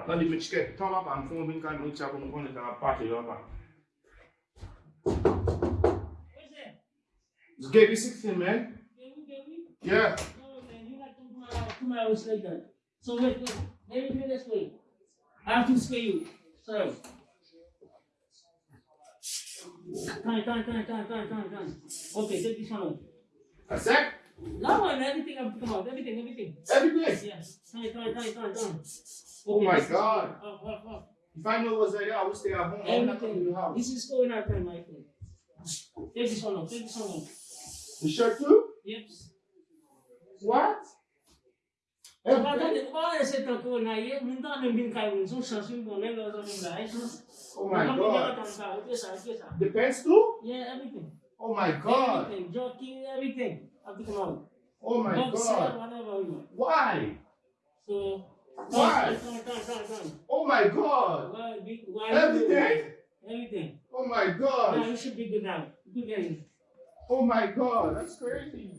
Batan di mwen chike, tan wap an fon bin kan mwen chak mwen kon etan apate yo wap an. What's that? Just gave you 16, man. Can we, can we? Yeah. Oh, no, man, you got two miles, two miles like that. So wait, wait, let me do this way. I have to scale you. Sorry. Time, time, time, time, time, time, time. Okay, take this one out. A sec? No, man, everything have to come out. Everything, everything. Everything. Yes. Time, time, time, time, Oh my God. Up, up, up. If I know it was there, I would stay at home. I would not come to the Everything. house. This is going out time, my friend. Take this one out. Take this one out. The shirt too? Yep. What? Everything? Olha esse tocou na aí, não dá nem bem cair, não são assim, bom, nem nós vamos lá. Oh my God. Yeah, The pants too? everything. Oh my God. Everything. Jockey, everything. Have to come out. Oh my Boxer, God. whatever. Why? So, why? Oh my God. Why, why everything. Everything. Oh my God. No, you should be good now. Good day. Oh my God. That's crazy.